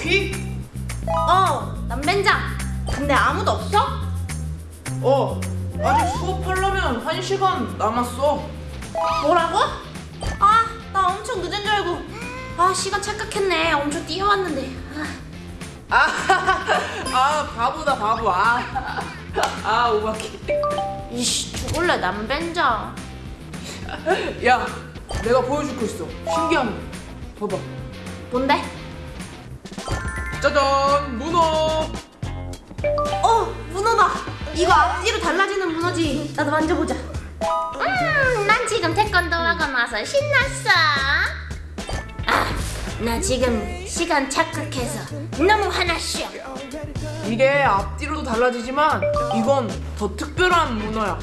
오바키? 어, 남벤장. 근데 아무도 없어? 어 아직 수업하려면 한 시간 남았어 뭐라고? 아, 나 엄청 늦은 줄 알고. 아, 시간 착각했네. 엄청 뛰어왔는데. 아, 아, 아 바보다 바보 아, 아 오바키 이씨, 죽을래, 남벤장. 야 내가 보여줄 거 있어 신기한 거 봐봐 뭔데? 짜잔 문어 어, 문어다. 이거 앞뒤로 달라지는 문어지. 나도 만져보자. 음, 난 지금 태권도 학원 와서 신났어. 아, 나 지금 시간 착각해서 너무 화났어. 이게 앞뒤로도 달라지지만 이건 더 특별한 문어야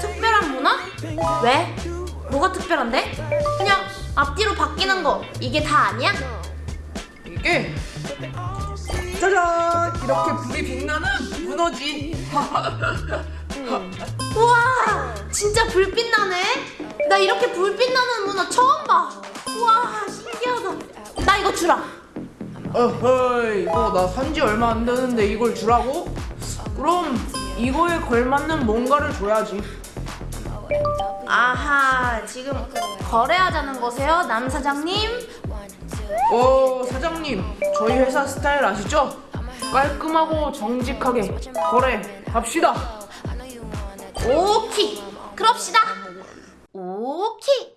특별한 문화? 왜? 뭐가 특별한데? 그냥 앞뒤로 바뀌는 거 이게 다 아니야? 이게 짜잔! 이렇게 불이 빛나는 문어지 우와! 진짜 불빛 나네? 나 이렇게 불빛 나는 문화 처음 봐. 우와 신기하다. 나 이거 주라. 어허이 이거 나 산지 얼마 안 되는데 이걸 주라고? 그럼 이거에 걸맞는 뭔가를 줘야지. 아하 지금 거래하자는 거세요 남 사장님? 어 사장님 저희 회사 스타일 아시죠? 깔끔하고 정직하게 거래 합시다. 오케이. 그럽시다. 오케이.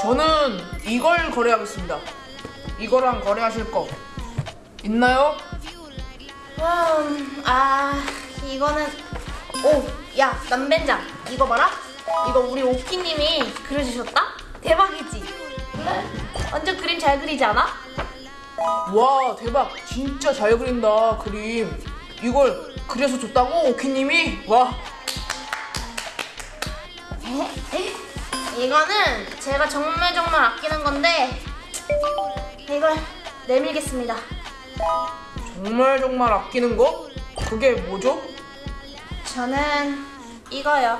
저는 이걸 거래하겠습니다. 이거랑 거래하실 거. 있나요? 음, 아 이거는 오야 남벤장. 이거 봐라. 이거 우리 오키님이 그려주셨다 대박이지? 완전 그림 잘 그리지 않아? 와 대박. 진짜 잘 그린다 그림. 이걸 그려서 줬다고 오키님이? 와. 이거는 제가 정말 정말 아끼는 건데 이걸 내밀겠습니다. 정말 정말 아끼는 거? 그게 뭐죠? 저는 이거요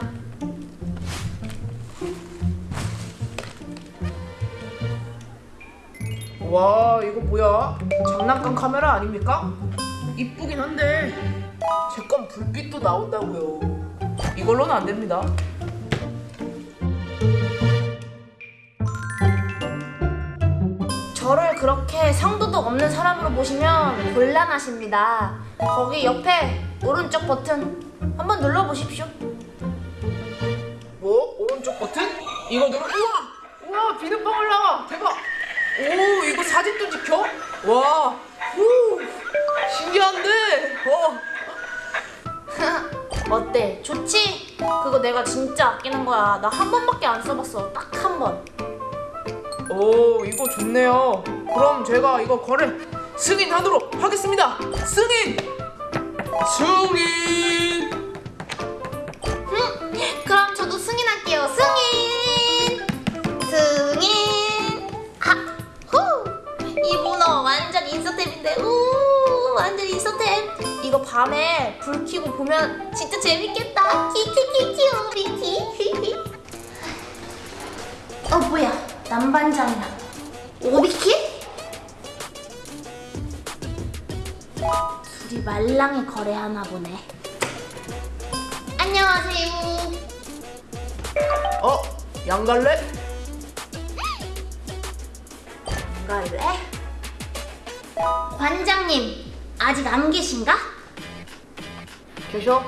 와 이거 뭐야? 장난감 카메라 아닙니까? 이쁘긴 한데 제 건 불빛도 나온다고요 이걸로는 안 됩니다 저를 그렇게 상도덕 없는 사람으로 보시면 곤란하십니다 거기 옆에 오른쪽 버튼 한번 눌러보십시오 뭐? 오른쪽 버튼? 이거 누르 우와! 우와 비눗방울 나와 대박 오 이거 사진도 찍혀? 와 후, 신기한데 어. 어때? 좋지? 그거 내가 진짜 아끼는 거야. 나 한 번밖에 안 써봤어. 딱 한 번. 오 이거 좋네요 그럼 제가 이거 거래 승인하도록 하겠습니다 승인 승인 보면 진짜 재밌겠다. 키키키키 오비키. 어, 뭐야. 남반장이랑 오비키? 둘이 말랑이 거래하나 보네. 안녕하세요. 어? 양갈래? 갈래? 관장님 아직 안 계신가? 계셔?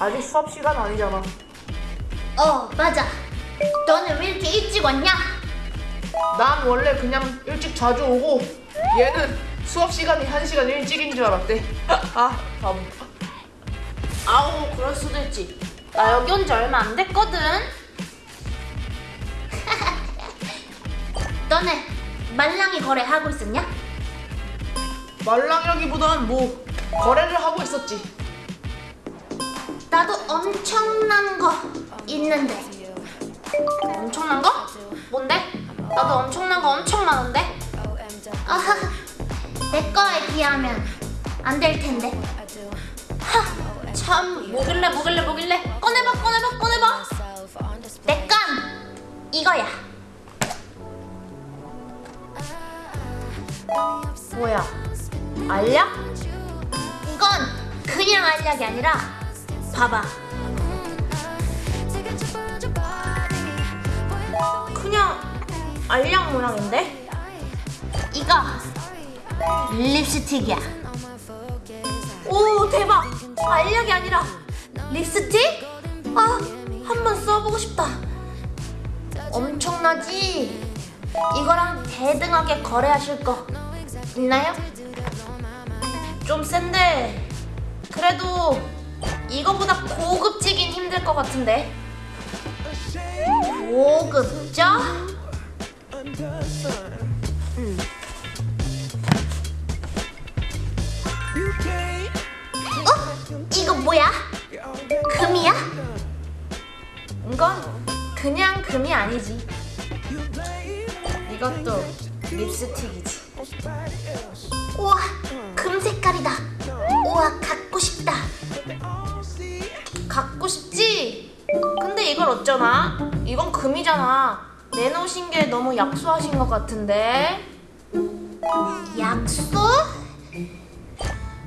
아직 수업 시간 아니잖아 어 맞아. 너는 왜 이렇게 일찍 왔냐? 난 원래 그냥 일찍 자주 오고 얘는 수업 시간이 한 시간 일찍인 줄 알았대 아 바보 아우 그럴 수도 있지. 나 여기 온 지 얼마 안 됐거든. 너네 말랑이 거래 하고 있었냐? 말랑이라기보단 뭐 거래를 하고 있었지 나도 엄청난 거 있는데. 엄청난 거? 뭔데? 나도 엄청난 거 엄청 많은데. 내 거에 비하면 안 될 텐데. 하, 참 뭐길래 뭐길래 뭐길래 꺼내봐 꺼내봐 꺼내봐. 내 건 이거야. 뭐야? 알약? 이건 그냥 알약이 아니라 봐봐. 그냥 알약 모양인데? 이거 립스틱이야. 오 대박! 알약이 아니라 립스틱? 아, 한번 써보고 싶다. 엄청나지? 이거랑 대등하게 거래하실 거 있나요? 좀 센데 그래도 이거보다 고급지긴 힘들 것 같은데 고급져? 어? 이거 뭐야? 금이야? 이건 그냥 금이 아니지 이것도 립스틱이지 우와 어쩌나? 이건 금이잖아 내놓으신 게 너무 약소하신 것 같은데 약소?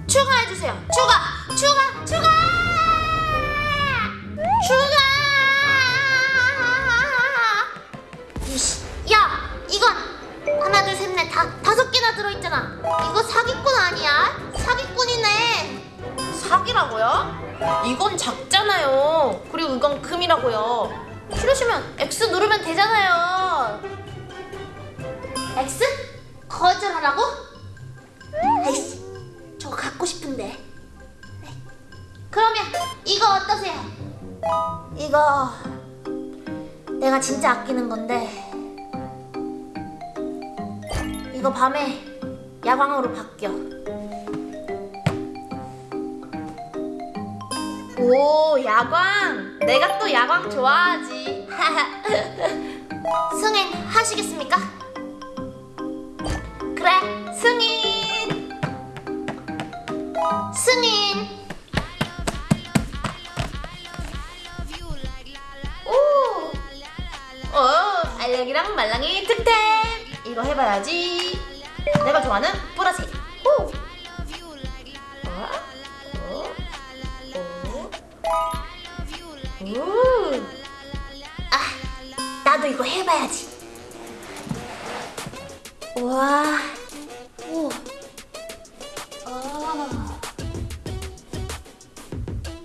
추가해주세요 추가 추가 추가 추가 X 누르면 되잖아요. X? 거절하라고? 아이씨 저거 갖고 싶은데. 그러면 이거 어떠세요? 이거 내가 진짜 아끼는 건데. 이거 밤에 야광으로 바뀌어. 오 야광. 내가 또 야광 좋아하지 승인 하시겠습니까? 그래 승인 승인 오 어, 알약이랑 말랑이 특템 이거 해봐야지 내가 좋아하는 보라색 오. 어? 어? 어? 오. 아, 나도 이거 해봐야지 와 오. 아.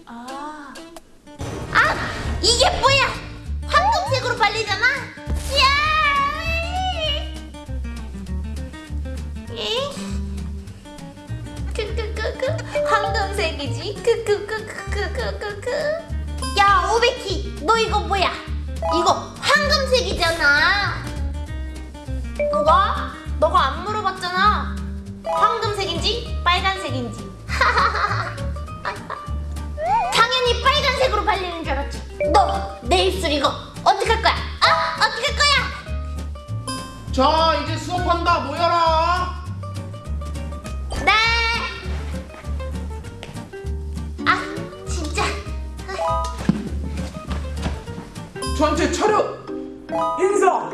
아. 아, 이게 뭐야? 황금색으로 발리잖아. 야! 이. 크크크크 황금색이지. 크크크크크크크. 야, 오베키, 너 이거 뭐야? 이거 황금색이잖아. 뭐가? 너가 안 물어봤잖아. 황금색인지 빨간색인지. 당연히 빨간색으로 발리는 줄 알았지. 너 내 입술 이거 어떻게 할 거야? 아 어떻게 할 거야? 자 이제 수업한다 모여라 네. 아 진짜. 전체 차렷 인사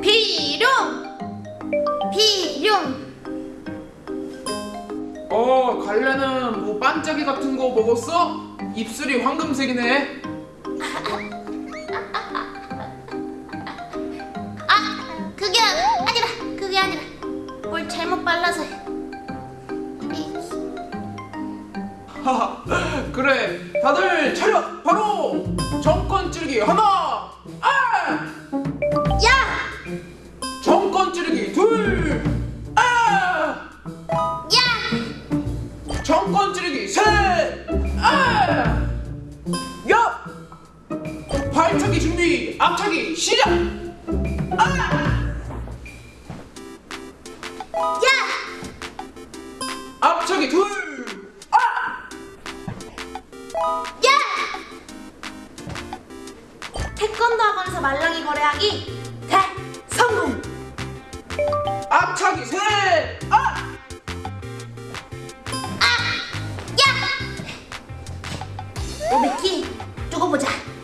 비룡! 비룡. 어 갈래는 뭐 반짝이 같은 거 먹었어? 입술이 황금색이네. 아 그게 아니라 그게 아니라. 뭘 잘못 발라서. 하하 그래. 다들 차렷! 바로! 정권 찌르기 하나 앞차기 시작 아 야! 앞차기 둘 아! 야! 태권도 학원에서 말랑이 거래하기 대성공! 앞차기 셋 아! 아! 야! 오베키 두고 보자